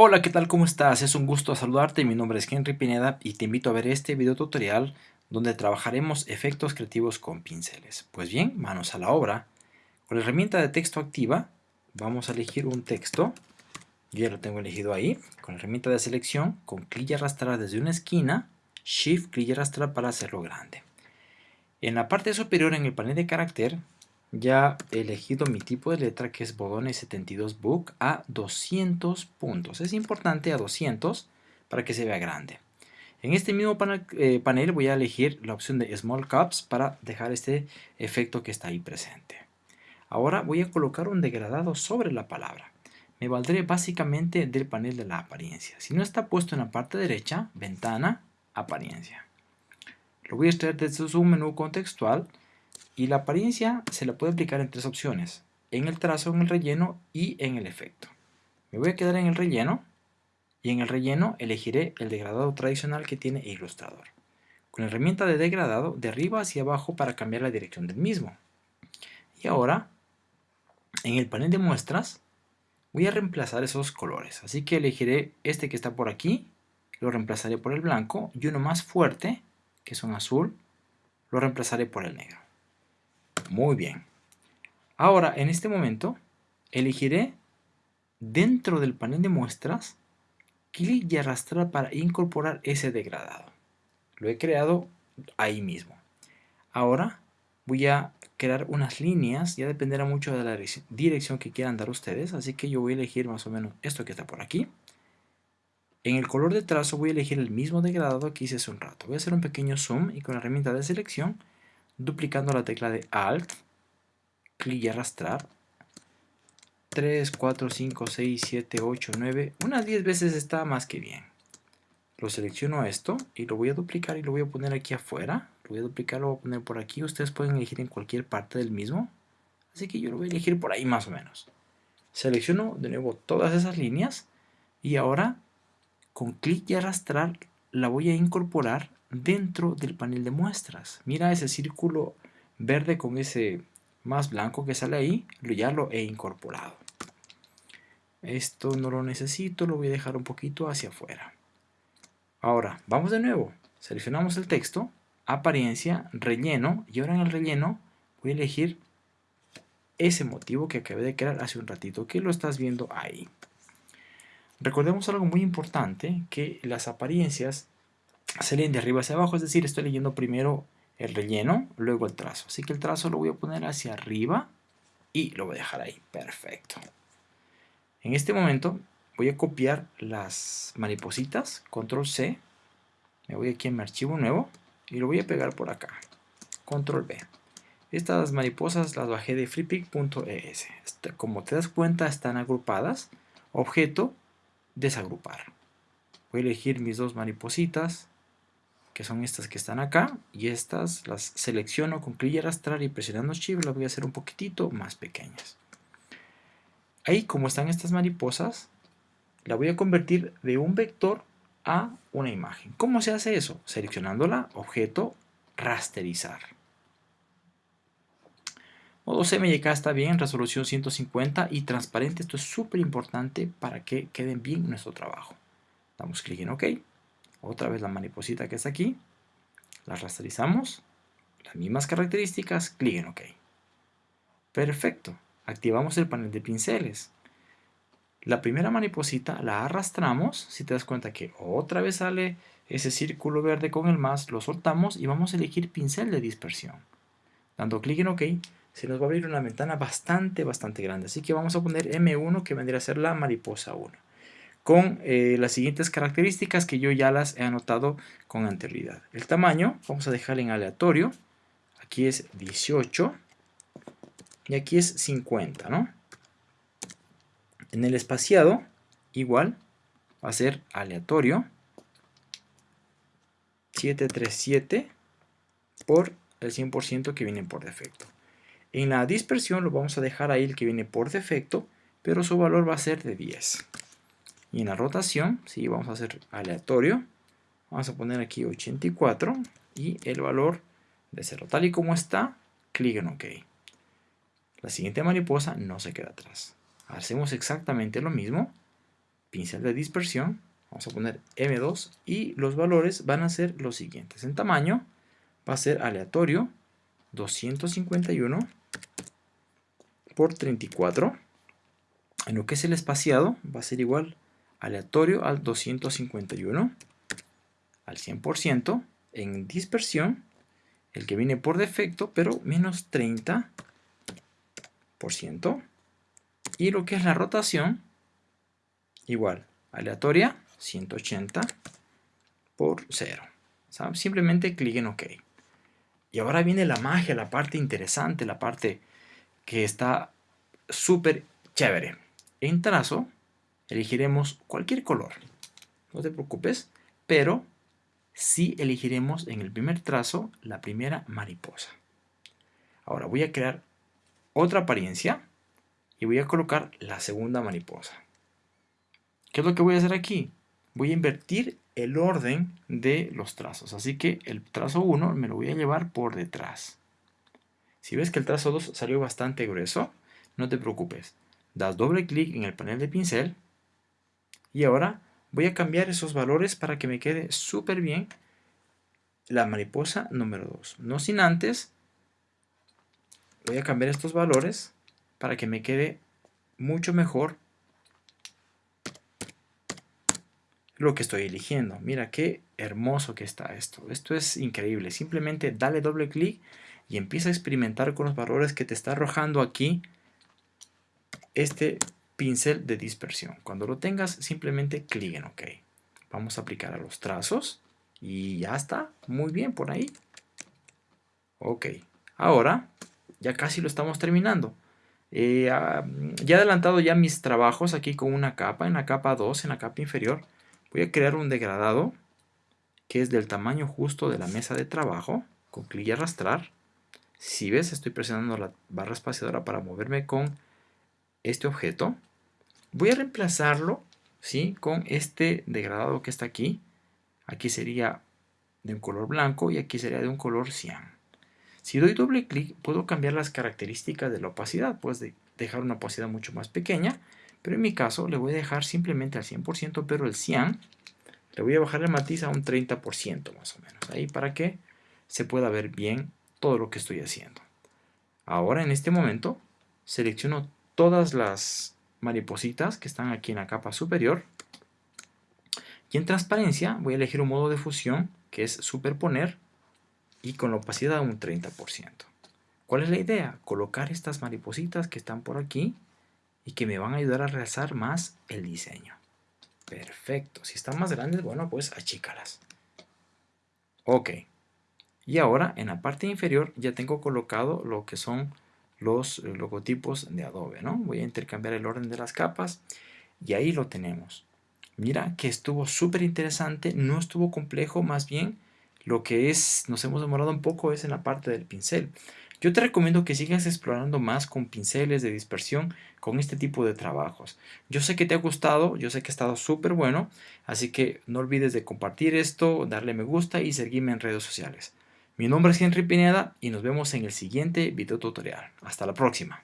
Hola, ¿qué tal? ¿Cómo estás? Es un gusto saludarte, mi nombre es Henry Pineda y te invito a ver este video tutorial donde trabajaremos efectos creativos con pinceles. Pues bien, manos a la obra. Con la herramienta de texto activa vamos a elegir un texto. Yo ya lo tengo elegido ahí. Con la herramienta de selección, con clic y arrastrar desde una esquina, Shift, clic y arrastrar para hacerlo grande. En la parte superior en el panel de carácter ya he elegido mi tipo de letra que es Bodones 72 Book a 200 puntos. Es importante a 200 para que se vea grande. En este mismo eh, panel, voy a elegir la opción de Small Caps para dejar este efecto que está ahí presente. Ahora voy a colocar un degradado sobre la palabra. Me valdré básicamente del panel de la apariencia. Si no está puesto en la parte derecha, ventana, apariencia. Lo voy a extraer desde su menú contextual y la apariencia se la puede aplicar en tres opciones, en el trazo, en el relleno y en el efecto. Me voy a quedar en el relleno y en el relleno elegiré el degradado tradicional que tiene Illustrator. Con la herramienta de degradado de arriba hacia abajo para cambiar la dirección del mismo. Y ahora, en el panel de muestras, voy a reemplazar esos colores. Así que elegiré este que está por aquí, lo reemplazaré por el blanco y uno más fuerte, que es un azul, lo reemplazaré por el negro. Muy bien. Ahora, en este momento, elegiré dentro del panel de muestras, clic y arrastrar para incorporar ese degradado. Lo he creado ahí mismo. Ahora voy a crear unas líneas, ya dependerá mucho de la dirección que quieran dar ustedes, así que yo voy a elegir más o menos esto que está por aquí. En el color de trazo voy a elegir el mismo degradado que hice hace un rato. Voy a hacer un pequeño zoom y con la herramienta de selección duplicando la tecla de Alt, clic y arrastrar, 3, 4, 5, 6, 7, 8, 9, unas 10 veces está más que bien. Lo selecciono esto y lo voy a duplicar y lo voy a poner aquí afuera. Lo voy a duplicar, lo voy a poner por aquí. Ustedes pueden elegir en cualquier parte del mismo. Así que yo lo voy a elegir por ahí más o menos. Selecciono de nuevo todas esas líneas y ahora con clic y arrastrar la voy a incorporar dentro del panel de muestras. Mira ese círculo verde con ese más blanco que sale ahí, ya lo he incorporado. Esto no lo necesito, lo voy a dejar un poquito hacia afuera. Ahora, vamos de nuevo. Seleccionamos el texto, apariencia, relleno, y ahora en el relleno voy a elegir ese motivo que acabé de crear hace un ratito, que lo estás viendo ahí. Recordemos algo muy importante, que las apariencias leen de arriba hacia abajo, es decir, estoy leyendo primero el relleno, luego el trazo. Así que el trazo lo voy a poner hacia arriba y lo voy a dejar ahí. Perfecto. En este momento voy a copiar las maripositas, control C, me voy aquí a mi archivo nuevo y lo voy a pegar por acá, control V. Estas mariposas las bajé de freepik.es. Este, como te das cuenta están agrupadas, objeto, desagrupar. Voy a elegir mis dos maripositas, que son estas que están acá, y estas las selecciono con clic y arrastrar y presionando Shift las voy a hacer un poquitito más pequeñas. Ahí como están estas mariposas, la voy a convertir de un vector a una imagen. ¿Cómo se hace eso? Seleccionándola, objeto, rasterizar. Modo CMYK está bien, resolución 150 y transparente. Esto es súper importante para que queden bien nuestro trabajo. Damos clic en OK otra vez la mariposita que está aquí, la rasterizamos, las mismas características, clic en OK. Perfecto, activamos el panel de pinceles. La primera mariposita la arrastramos, si te das cuenta que otra vez sale ese círculo verde con el más, lo soltamos y vamos a elegir pincel de dispersión. Dando clic en OK, se nos va a abrir una ventana bastante, bastante grande. Así que vamos a poner M1 que vendría a ser la mariposa 1 con eh, las siguientes características que yo ya las he anotado con anterioridad. El tamaño, vamos a dejar en aleatorio, aquí es 18 y aquí es 50, ¿no? En el espaciado, igual, va a ser aleatorio, 737 por el 100% que viene por defecto. En la dispersión lo vamos a dejar ahí el que viene por defecto, pero su valor va a ser de 10. Y en la rotación, si vamos a hacer aleatorio. Vamos a poner aquí 84 y el valor de 0. Tal y como está, clic en OK. La siguiente mariposa no se queda atrás. Hacemos exactamente lo mismo, pincel de dispersión, vamos a poner M2 y los valores van a ser los siguientes. En tamaño va a ser aleatorio 251 por 34. En lo que es el espaciado va a ser igual aleatorio al 251 al 100%. En dispersión, el que viene por defecto, pero menos 30%. Y lo que es la rotación, igual, aleatoria, 180 por 0. Simplemente clic en OK. Y ahora viene la magia, la parte interesante, la parte que está súper chévere. En trazo elegiremos cualquier color. No te preocupes, pero sí elegiremos en el primer trazo la primera mariposa. Ahora voy a crear otra apariencia y voy a colocar la segunda mariposa. ¿Qué es lo que voy a hacer aquí? Voy a invertir el orden de los trazos. Así que el trazo 1 me lo voy a llevar por detrás. Si ves que el trazo 2 salió bastante grueso, no te preocupes. Das doble clic en el panel de pincel y ahora voy a cambiar esos valores para que me quede súper bien la mariposa número 2. No sin antes, voy a cambiar estos valores para que me quede mucho mejor lo que estoy eligiendo. Mira qué hermoso que está esto. Esto es increíble. Simplemente dale doble clic y empieza a experimentar con los valores que te está arrojando aquí este pincel de dispersión. Cuando lo tengas, simplemente clic en OK. Vamos a aplicar a los trazos y ya está. Muy bien por ahí. Ok. Ahora, ya casi lo estamos terminando. Eh, ah, ya he adelantado ya mis trabajos aquí con una capa, en la capa 2, en la capa inferior. Voy a crear un degradado que es del tamaño justo de la mesa de trabajo, con clic y arrastrar. Si ves, estoy presionando la barra espaciadora para moverme con este objeto. Voy a reemplazarlo ¿sí? con este degradado que está aquí. Aquí sería de un color blanco y aquí sería de un color cian. Si doy doble clic, puedo cambiar las características de la opacidad. Puedes dejar una opacidad mucho más pequeña pero en mi caso le voy a dejar simplemente al 100%, pero el cian le voy a bajar el matiz a un 30% más o menos. Ahí para que se pueda ver bien todo lo que estoy haciendo. Ahora en este momento selecciono todas las maripositas que están aquí en la capa superior. Y en transparencia voy a elegir un modo de fusión que es superponer y con la opacidad un 30%. ¿Cuál es la idea? Colocar estas maripositas que están por aquí y que me van a ayudar a realzar más el diseño. Perfecto. Si están más grandes, bueno, pues achícalas. Ok. Y ahora en la parte inferior ya tengo colocado lo que son los eh, logotipos de Adobe, ¿no? Voy a intercambiar el orden de las capas y ahí lo tenemos. Mira que estuvo súper interesante, no estuvo complejo, más bien lo que es, nos hemos demorado un poco es en la parte del pincel. Yo te recomiendo que sigas explorando más con pinceles de dispersión con este tipo de trabajos. Yo sé que te ha gustado, yo sé que ha estado súper bueno, así que no olvides de compartir esto, darle me gusta y seguirme en redes sociales. Mi nombre es Henry Pineda y nos vemos en el siguiente video tutorial. Hasta la próxima.